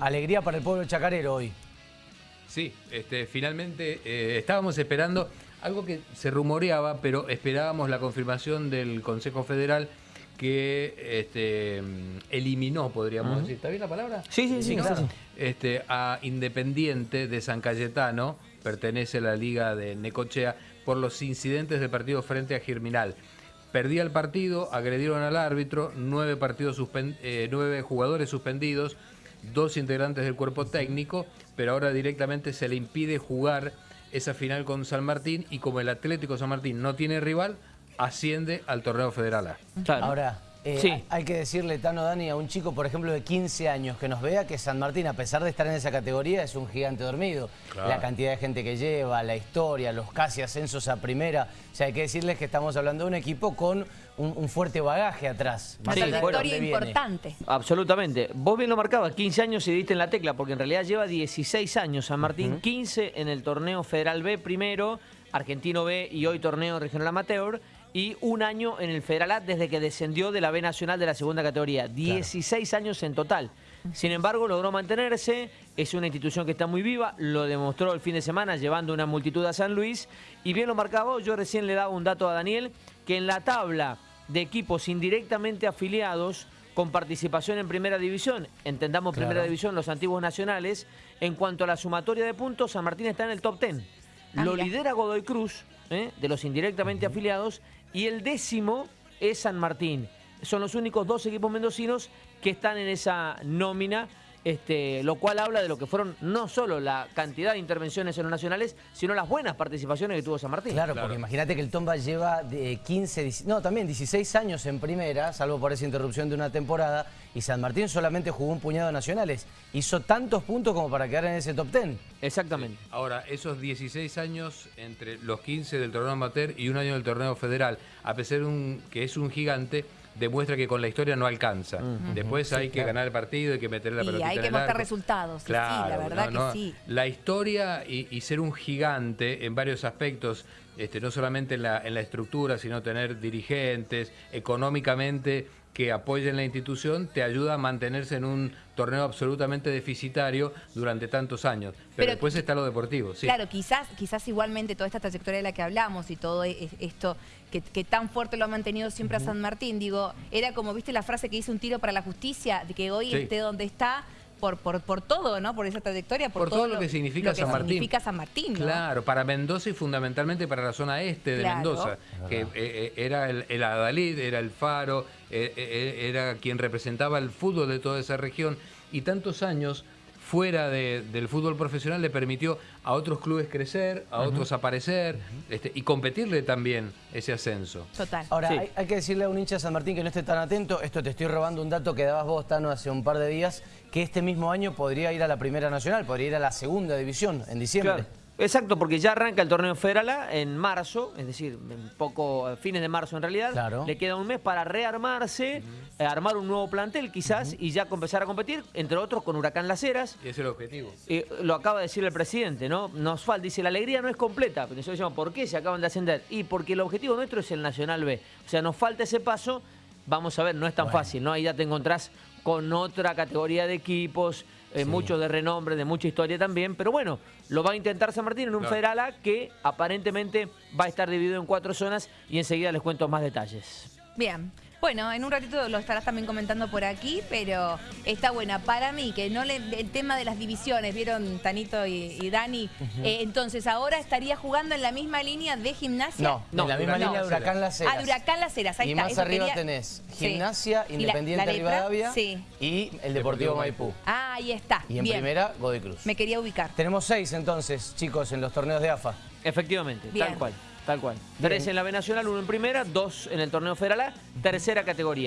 Alegría para el pueblo chacarero hoy. Sí, este, finalmente eh, estábamos esperando algo que se rumoreaba, pero esperábamos la confirmación del Consejo Federal que este, eliminó, podríamos decir, ¿está bien la palabra? Sí, sí, sí, claro. Este, a Independiente de San Cayetano, pertenece a la Liga de Necochea, por los incidentes del partido frente a Germinal. Perdía el partido, agredieron al árbitro, nueve, partidos eh, nueve jugadores suspendidos, dos integrantes del cuerpo técnico, pero ahora directamente se le impide jugar esa final con San Martín y como el Atlético San Martín no tiene rival, asciende al torneo federal A. Ahora, eh, hay que decirle, Tano Dani, a un chico, por ejemplo, de 15 años que nos vea que San Martín, a pesar de estar en esa categoría, es un gigante dormido. La cantidad de gente que lleva, la historia, los casi ascensos a primera. O sea, hay que decirles que estamos hablando de un equipo con un, fuerte bagaje atrás. Una trayectoria importante. Absolutamente. Vos bien lo marcabas, 15 años y diste en la tecla, porque en realidad lleva 16 años San Martín, 15 en el torneo Federal B primero, Argentino B y hoy torneo regional amateur y un año en el Federal A desde que descendió de la B Nacional de la segunda categoría. 16 años en total. Sin embargo, logró mantenerse, es una institución que está muy viva, lo demostró el fin de semana llevando una multitud a San Luis. Y bien lo marcaba, yo recién le daba un dato a Daniel, que en la tabla de equipos indirectamente afiliados con participación en Primera División, entendamos Primera División los antiguos nacionales, en cuanto a la sumatoria de puntos, San Martín está en el top 10. Ah, lo lidera Godoy Cruz, ¿eh? de los indirectamente afiliados, y el décimo es San Martín. Son los únicos dos equipos mendocinos que están en esa nómina este, lo cual habla de lo que fueron no solo la cantidad de intervenciones en los nacionales, sino las buenas participaciones que tuvo San Martín. Claro, porque imagínate que el Tomba lleva de 15, no, también 16 años en primera, salvo por esa interrupción de una temporada, y San Martín solamente jugó un puñado de nacionales. Hizo tantos puntos como para quedar en ese top 10. Exactamente. Ahora, esos 16 años entre los 15 del torneo amateur y un año del torneo federal, a pesar de un, que es un gigante, demuestra que con la historia no alcanza. Después hay que ganar el partido, hay que meter la pelota. Y hay que mostrar resultados. Claro, sí, la verdad que sí. La historia y, ser un gigante en varios aspectos, este, no solamente en la, en la estructura, sino tener dirigentes, económicamente que apoyen la institución te ayuda a mantenerse en un torneo absolutamente deficitario durante tantos años. Pero, después está lo deportivo, sí. Claro, quizás, quizás igualmente toda esta trayectoria de la que hablamos y todo e, esto que, tan fuerte lo ha mantenido siempre a San Martín, digo, era como, viste la frase que dice un tiro para la justicia, de que hoy esté donde está, por, por, por, todo, ¿no? Por esa trayectoria, por, todo, lo que significa, San, Martín. significa San Martín. Claro, para Mendoza y fundamentalmente para la zona este de Mendoza, que eh, eh, era el, el, Adalid, era el Faro, eh, era quien representaba el fútbol de toda esa región y tantos años fuera del fútbol profesional le permitió a otros clubes crecer, a otros aparecer este, y competirle también ese ascenso. Total. Ahora, hay, que decirle a un hincha de San Martín que no esté tan atento, esto te estoy robando un dato que dabas vos, Tano, hace un par de días, que este mismo año podría ir a la Primera Nacional, podría ir a la Segunda División en diciembre. Exacto, porque ya arranca el torneo Federal A en marzo, es decir, en poco fines de marzo en realidad. Le queda un mes para rearmarse, eh, armar un nuevo plantel quizás y ya empezar a competir, entre otros con Huracán Las Heras. Y ese es el objetivo. Eh, lo acaba de decir el presidente, ¿no? Nos falta, dice, la alegría no es completa. Pero nosotros decimos, ¿por qué se acaban de ascender? Y porque el objetivo nuestro es el Nacional B. O sea, nos falta ese paso. Vamos a ver, no es tan fácil, ¿no? Ahí ya te encontrás con otra categoría de equipos, eh, muchos de renombre, de mucha historia también, pero bueno, lo va a intentar San Martín en un Federal A que aparentemente va a estar dividido en cuatro zonas y enseguida les cuento más detalles. Bien. Bueno, en un ratito lo estarás también comentando por aquí, pero está buena. Para mí, que no le, el tema de las divisiones, vieron Tanito y, Dani, eh, entonces ahora estaría jugando en la misma línea de gimnasia. No, no en la misma línea de Huracán Las Heras. Ah, de Huracán Las Heras, ahí y más arriba tenés gimnasia, Independiente Rivadavia y el Deportivo Maipú. Ah, ahí está. Y en primera, Godoy Cruz. Me quería ubicar. Tenemos seis entonces, chicos, en los torneos de AFA. Efectivamente, tal cual. Tal cual. Tres en la B Nacional, uno en primera, dos en el torneo federal A, tercera categoría.